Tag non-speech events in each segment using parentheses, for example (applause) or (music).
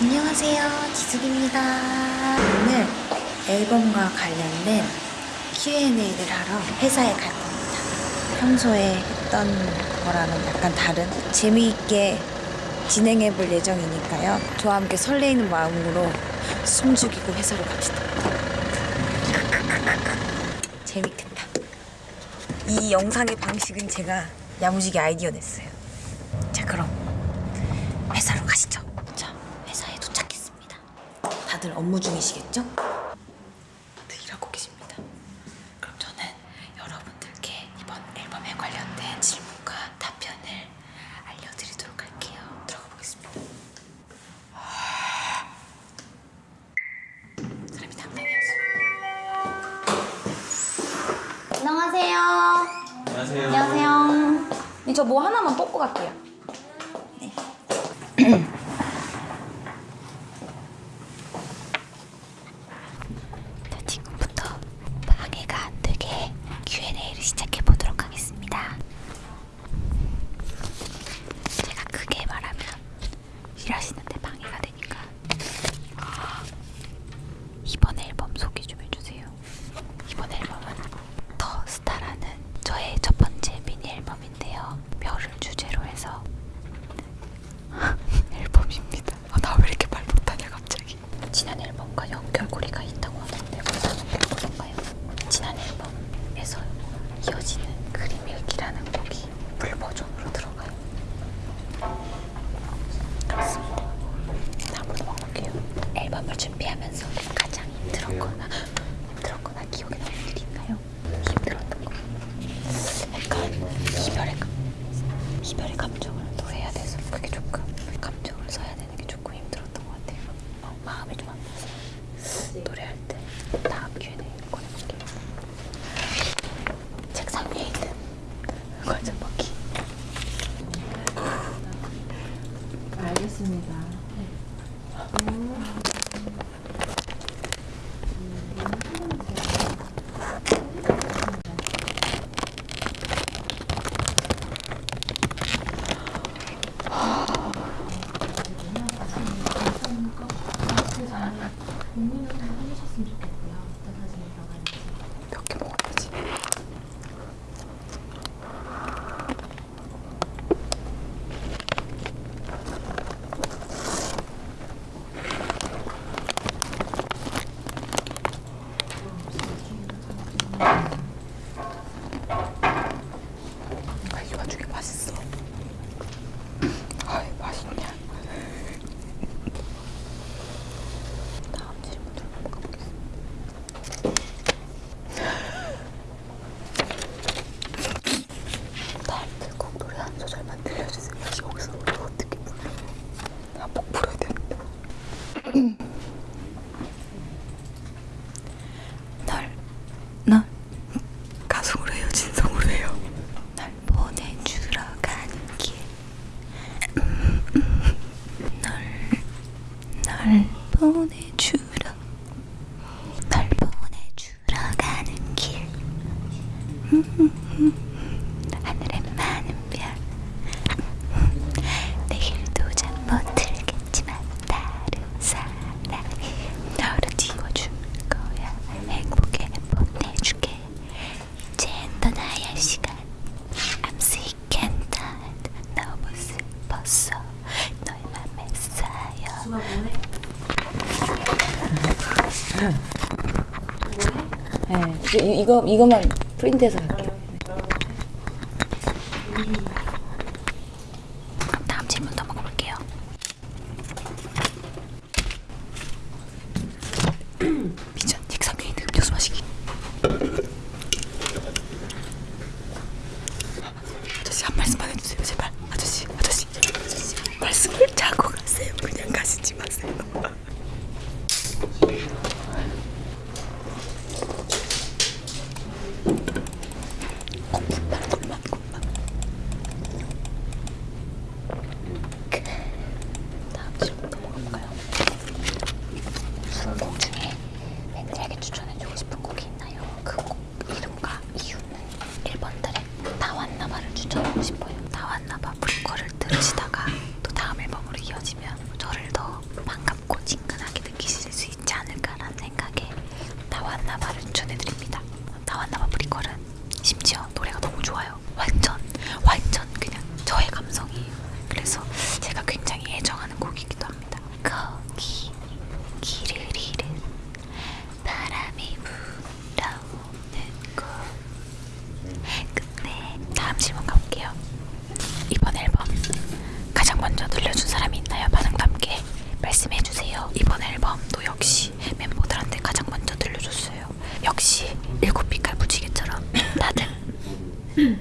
안녕하세요. 지숙입니다. 오늘 앨범과 관련된 Q&A를 하러 회사에 갈 겁니다. 평소에 했던 거랑은 약간 다른 재미있게 진행해 볼 예정이니까요. 저와 함께 설레이는 마음으로 숨죽이고 회사로 갑시다. 재밌겠다. 이 영상의 방식은 제가 야무지게 아이디어 냈어요. 자 그럼. 다들 업무 중이시겠죠? 네, 일하고 계십니다. 그럼 저는 여러분들께 이번 앨범에 관련된 질문과 답변을 알려드리도록 할게요. 들어가 보겠습니다. 사람이 당당해졌어. 안녕하세요. 안녕하세요. 안녕하세요. 네, 저뭐 하나만 뽑고 갈게요. 네. (clears throat) 有几。Mm-hmm. 꼭 풀어야 되는데. 음. 해요? 진성으로 보내주러 가는 길널 음, 음. 보내 누나 네, 이거, 이거만 프린트해서 갈게요. 음. Дівчини 빛깔 무지개처럼 다들 (laughs)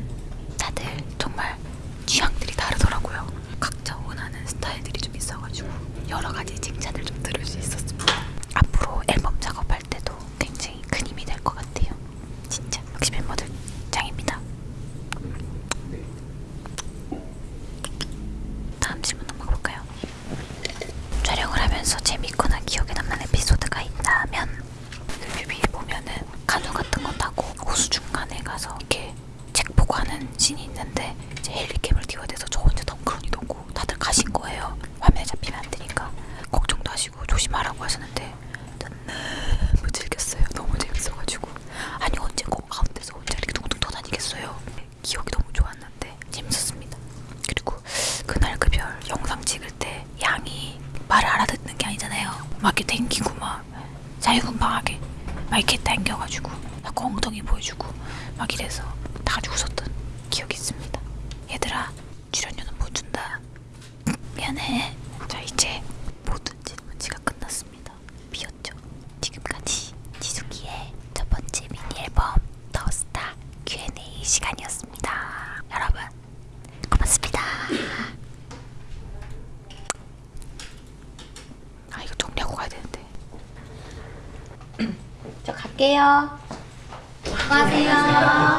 다들 정말 취향들이 다르더라고요. 각자 원하는 스타일들이 좀 있어가지고 여러 가지 칭찬을 좀 들을 수 있었습니다. 앞으로 앨범 작업할 때도 굉장히 큰 힘이 될 것 같아요. 진짜 역시 멤버들 짱입니다. 다음 질문 넘어가 볼까요? 촬영을 하면서 재밌거나 기억에 남는 에피소드가 있다면 그 뮤비에 보면은 간호 같은 거 타고 호수 중간에 가서 이렇게 책 보고 하는 씬이 있는데 이제 헬리캠을 띄워야 돼서 저 혼자 덩그러니 놓고 다들 가신 거예요. 화면에 잡히면 안 되니까 걱정도 하시고 조심하라고 하셨는데 전 너무 즐겼어요. 너무 재밌어가지고 아니 언제 거 가운데서 혼자 이렇게 둥둥 떠다니겠어요. 기억이 너무 좋았는데 재밌었습니다. 그리고 그날 그 별 영상 찍을 때 양이 말을 알아듣는 게 아니잖아요. 막 이렇게 댕기고 막 자유분방하게 막 이렇게 당겨가지고 자꾸 엉덩이 보여주고 막 이래서 다 같이 웃었던 기억이 있습니다. 얘들아 출연료는 못 준다. 미안해. 자 이제 모든 질문지가 끝났습니다. 비었죠? 지금까지 지숙이의 첫 번째 미니 앨범 더스타 Q&A 시간이었습니다. 여러분 고맙습니다. 아 이거 정리하고 가야 되는데. 저 갈게요. 수고하세요.